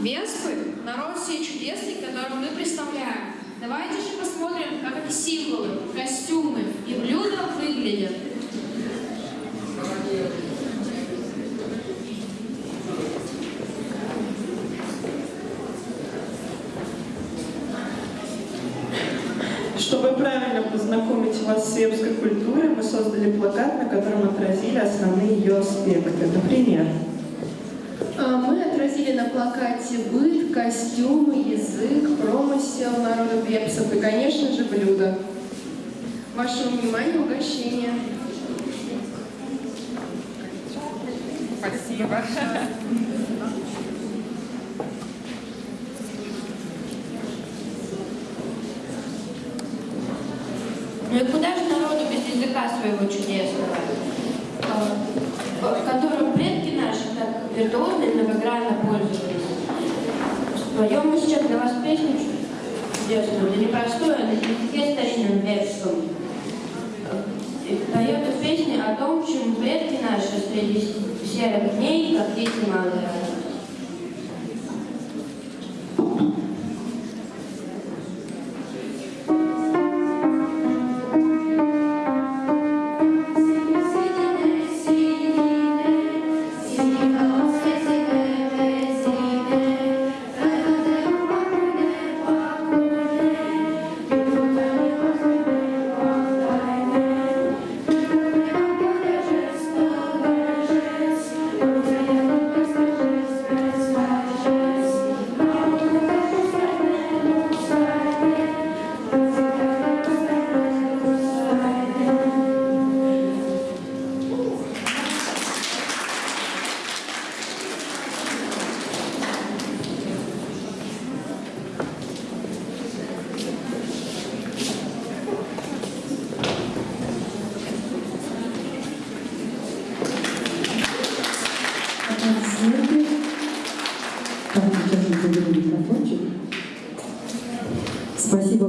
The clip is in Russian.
Веспы – народ всей чудесный, который мы представляем. Давайте же посмотрим, как эти символы, костюмы и блюда выглядят. Чтобы правильно познакомить вас с вепской культурой, мы создали плакат, на котором отразили основные ее аспекты. Отразили на плакате быт, костюмы, язык, промысел народа вепсов и, конечно же, блюда. Вашему вниманию угощение. Спасибо. Ну и куда же народу без языка своего чудесного, а, так виртуозно и многогранно пользовались? Споем мы сейчас для вас песню чудесную, да непростую, а на языке старинном вепском. Поет песня о том, чем предки наши среди серых дней, как дети малые, Спасибо большое.